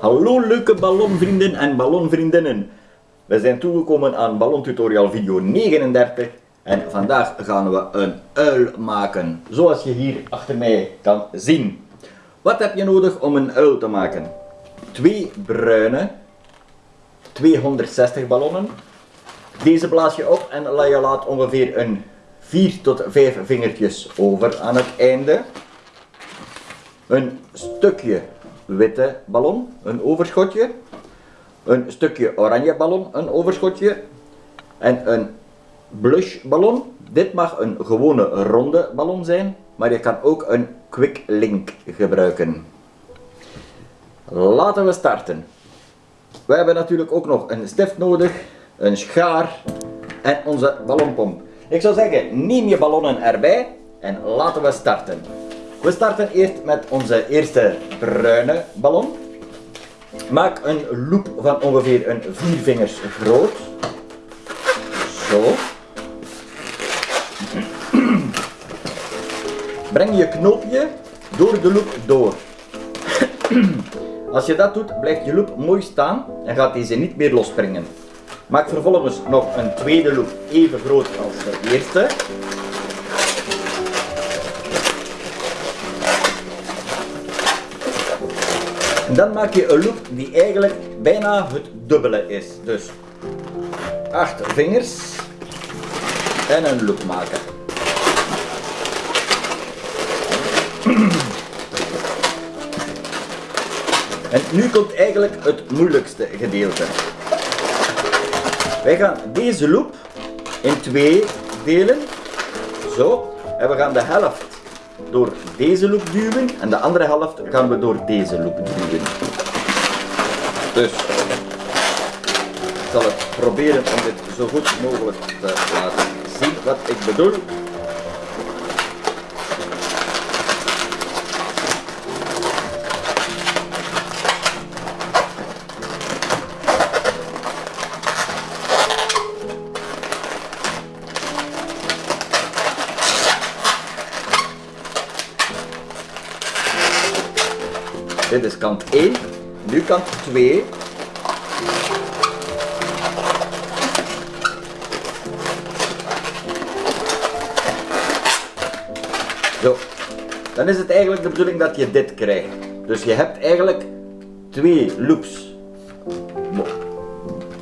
Hallo leuke ballonvrienden en ballonvriendinnen. We zijn toegekomen aan ballontutorial video 39 en vandaag gaan we een uil maken, zoals je hier achter mij kan zien. Wat heb je nodig om een uil te maken? Twee bruine 260 ballonnen. Deze blaas je op en je laat ongeveer een 4 tot 5 vingertjes over aan het einde. Een stukje witte ballon, een overschotje. Een stukje oranje ballon, een overschotje. En een blush ballon. Dit mag een gewone ronde ballon zijn, maar je kan ook een quick link gebruiken. Laten we starten. We hebben natuurlijk ook nog een stift nodig, een schaar en onze ballonpomp. Ik zou zeggen, neem je ballonnen erbij en laten we starten. We starten eerst met onze eerste bruine ballon. Maak een loop van ongeveer een 4 vingers groot. Zo. Breng je knoopje door de loop door. Als je dat doet, blijft je loop mooi staan en gaat deze niet meer losspringen. Maak vervolgens nog een tweede loop even groot als de eerste. Dan maak je een loop die eigenlijk bijna het dubbele is. Dus 8 vingers en een loop maken. En nu komt eigenlijk het moeilijkste gedeelte. Wij gaan deze loop in twee delen. Zo. En we gaan de helft door deze loop duwen en de andere helft gaan we door deze loop duwen. Dus ik zal het proberen om dit zo goed mogelijk te laten zien wat ik bedoel. Dit is kant 1, nu kant 2. Zo, dan is het eigenlijk de bedoeling dat je dit krijgt. Dus je hebt eigenlijk twee loops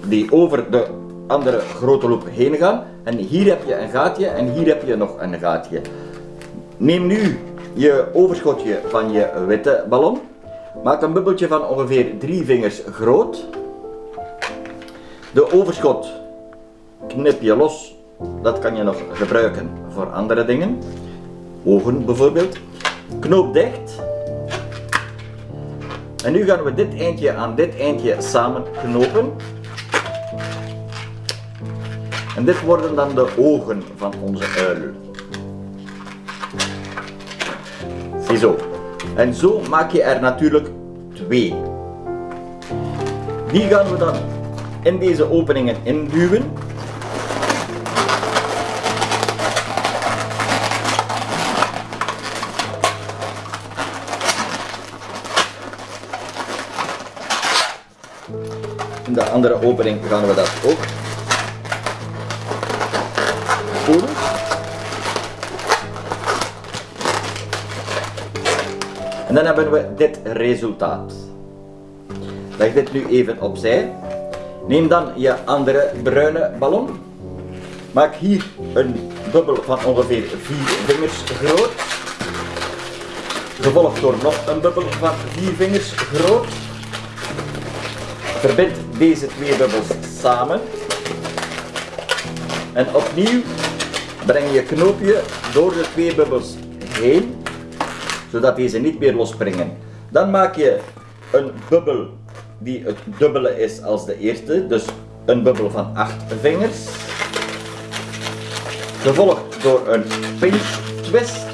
die over de andere grote loop heen gaan. En hier heb je een gaatje en hier heb je nog een gaatje. Neem nu je overschotje van je witte ballon Maak een bubbeltje van ongeveer drie vingers groot. De overschot knip je los. Dat kan je nog gebruiken voor andere dingen. Ogen bijvoorbeeld. Knoop dicht. En nu gaan we dit eindje aan dit eindje samen knopen. En dit worden dan de ogen van onze uil. Ziezo. En zo maak je er natuurlijk twee. Die gaan we dan in deze openingen induwen. In de andere opening gaan we dat ook dan hebben we dit resultaat. Leg dit nu even opzij. Neem dan je andere bruine ballon. Maak hier een bubbel van ongeveer 4 vingers groot. Gevolgd door nog een bubbel van 4 vingers groot. Verbind deze twee bubbels samen. En opnieuw breng je knoopje door de twee bubbels heen zodat deze niet meer losspringen. Dan maak je een bubbel die het dubbele is als de eerste, dus een bubbel van 8 vingers. Gevolgd door een pinch twist.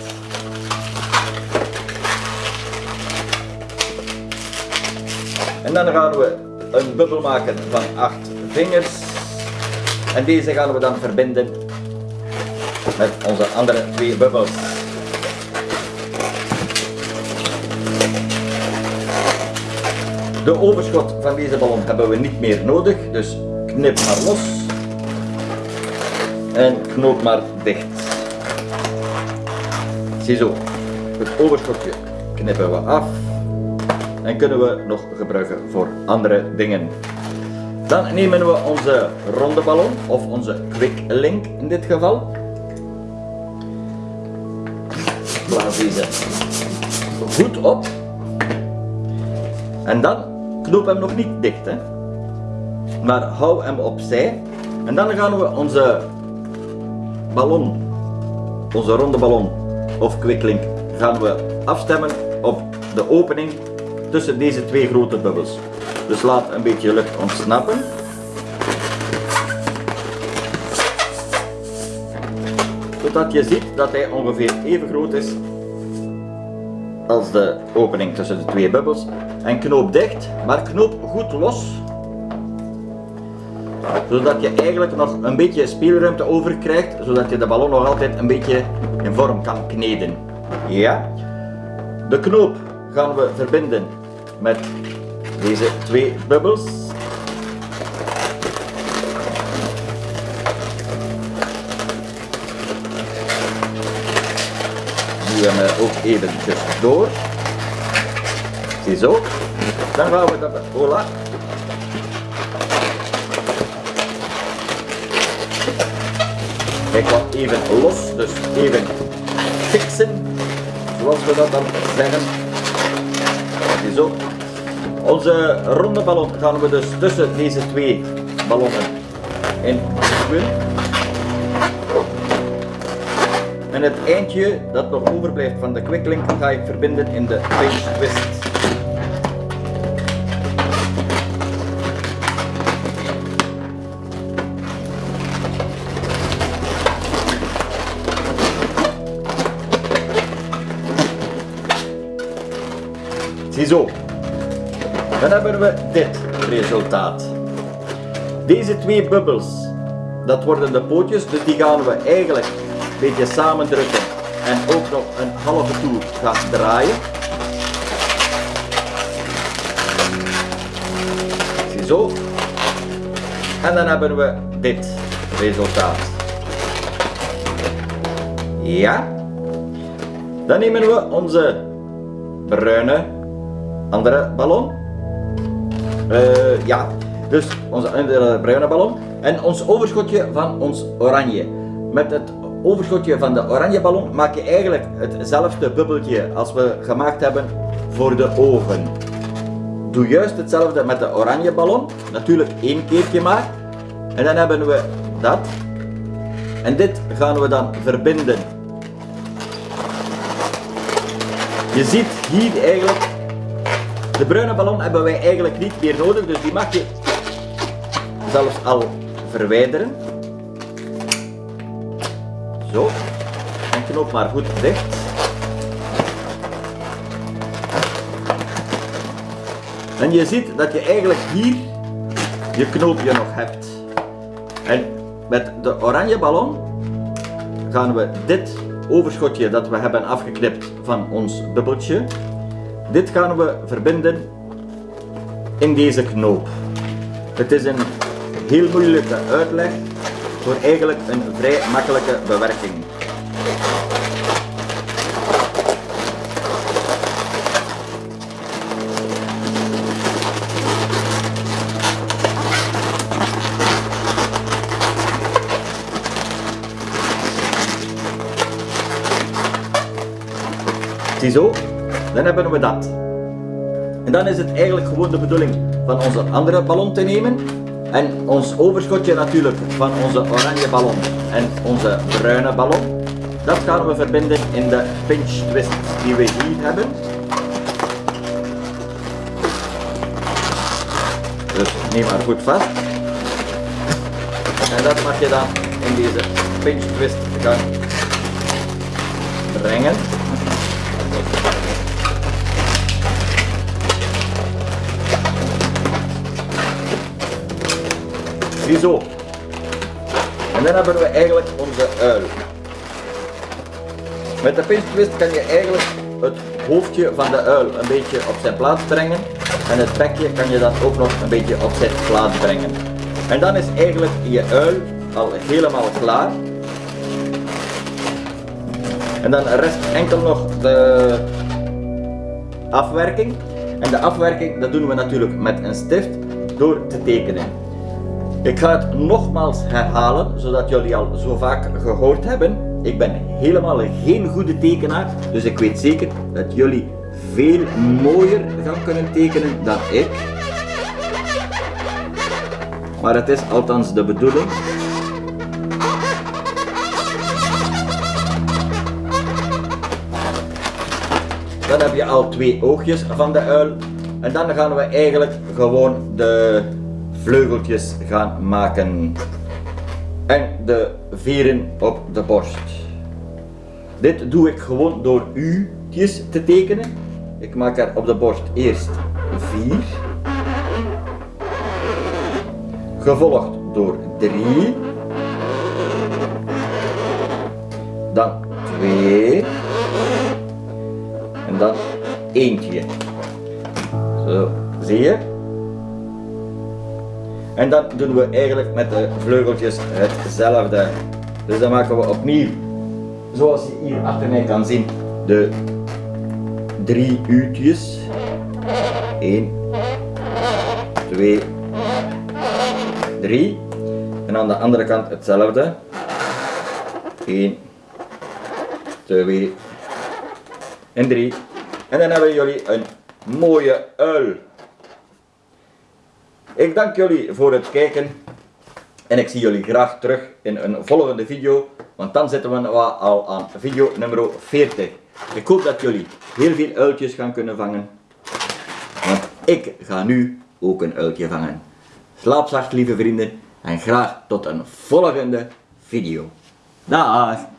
En dan gaan we een bubbel maken van 8 vingers. En deze gaan we dan verbinden met onze andere twee bubbels. De overschot van deze ballon hebben we niet meer nodig, dus knip maar los. En knoop maar dicht. Ziezo, het overschotje knippen we af. En kunnen we nog gebruiken voor andere dingen. Dan nemen we onze ronde ballon, of onze quick link in dit geval. Blaas deze goed op. En dan knoop hem nog niet dicht, hè. maar hou hem opzij. En dan gaan we onze ballon, onze ronde ballon of quicklink, gaan we afstemmen op de opening tussen deze twee grote bubbels. Dus laat een beetje lucht ontsnappen. Zodat je ziet dat hij ongeveer even groot is als de opening tussen de twee bubbels. En knoop dicht, maar knoop goed los. Zodat je eigenlijk nog een beetje speelruimte over krijgt, zodat je de ballon nog altijd een beetje in vorm kan kneden. Ja. De knoop gaan we verbinden met deze twee bubbels. Duwen we ook eventjes door. Ziezo. Dan gaan we dat, voilà. Hij kwam even los, dus even fixen, zoals we dat dan zeggen. Ziezo. Onze ronde ballon gaan we dus tussen deze twee ballonnen in duwen. En het eindje dat nog overblijft van de quicklink ga ik verbinden in de pinch twist. Ziezo. Dan hebben we dit resultaat. Deze twee bubbels, dat worden de pootjes, dus die gaan we eigenlijk beetje samendrukken en ook nog een halve toer gaan draaien. Ziezo. En dan hebben we dit resultaat. Ja. Dan nemen we onze bruine andere ballon. Uh, ja, dus onze andere bruine ballon. En ons overschotje van ons oranje. Met het overschotje van de oranje ballon maak je eigenlijk hetzelfde bubbeltje als we gemaakt hebben voor de ogen. Doe juist hetzelfde met de oranje ballon. Natuurlijk één keertje maar. En dan hebben we dat. En dit gaan we dan verbinden. Je ziet hier eigenlijk de bruine ballon hebben wij eigenlijk niet meer nodig, dus die mag je zelfs al verwijderen. Zo. En knoop maar goed dicht. En je ziet dat je eigenlijk hier je knoopje nog hebt. En met de oranje ballon gaan we dit overschotje dat we hebben afgeknipt van ons bubbeltje dit gaan we verbinden in deze knoop. Het is een heel moeilijke uitleg voor eigenlijk een vrij makkelijke bewerking. Ziezo, dan hebben we dat. En dan is het eigenlijk gewoon de bedoeling van onze andere ballon te nemen. En ons overschotje natuurlijk van onze oranje ballon en onze bruine ballon. Dat gaan we verbinden in de pinch twist die we hier hebben. Dus neem maar goed vast. En dat mag je dan in deze pinch twist gaan brengen. Ziezo. En dan hebben we eigenlijk onze uil. Met de pinch twist kan je eigenlijk het hoofdje van de uil een beetje op zijn plaats brengen. En het bekje kan je dan ook nog een beetje op zijn plaats brengen. En dan is eigenlijk je uil al helemaal klaar. En dan rest enkel nog de afwerking. En de afwerking dat doen we natuurlijk met een stift door te tekenen. Ik ga het nogmaals herhalen, zodat jullie al zo vaak gehoord hebben. Ik ben helemaal geen goede tekenaar, dus ik weet zeker dat jullie veel mooier gaan kunnen tekenen dan ik. Maar het is althans de bedoeling. Dan heb je al twee oogjes van de uil. En dan gaan we eigenlijk gewoon de vleugeltjes gaan maken. En de veren op de borst. Dit doe ik gewoon door u'tjes te tekenen. Ik maak er op de borst eerst vier. Gevolgd door drie. Dan twee. En dan eentje. Zo, zie je? En dan doen we eigenlijk met de vleugeltjes hetzelfde. Dus dan maken we opnieuw, zoals je hier achter mij kan zien, de drie u'tjes. 1, 2, 3. En aan de andere kant hetzelfde. 1, 2 en 3. En dan hebben jullie een mooie uil. Ik dank jullie voor het kijken en ik zie jullie graag terug in een volgende video, want dan zitten we al aan video nummer 40. Ik hoop dat jullie heel veel uiltjes gaan kunnen vangen, want ik ga nu ook een uiltje vangen. Slaap zacht lieve vrienden en graag tot een volgende video. Dag!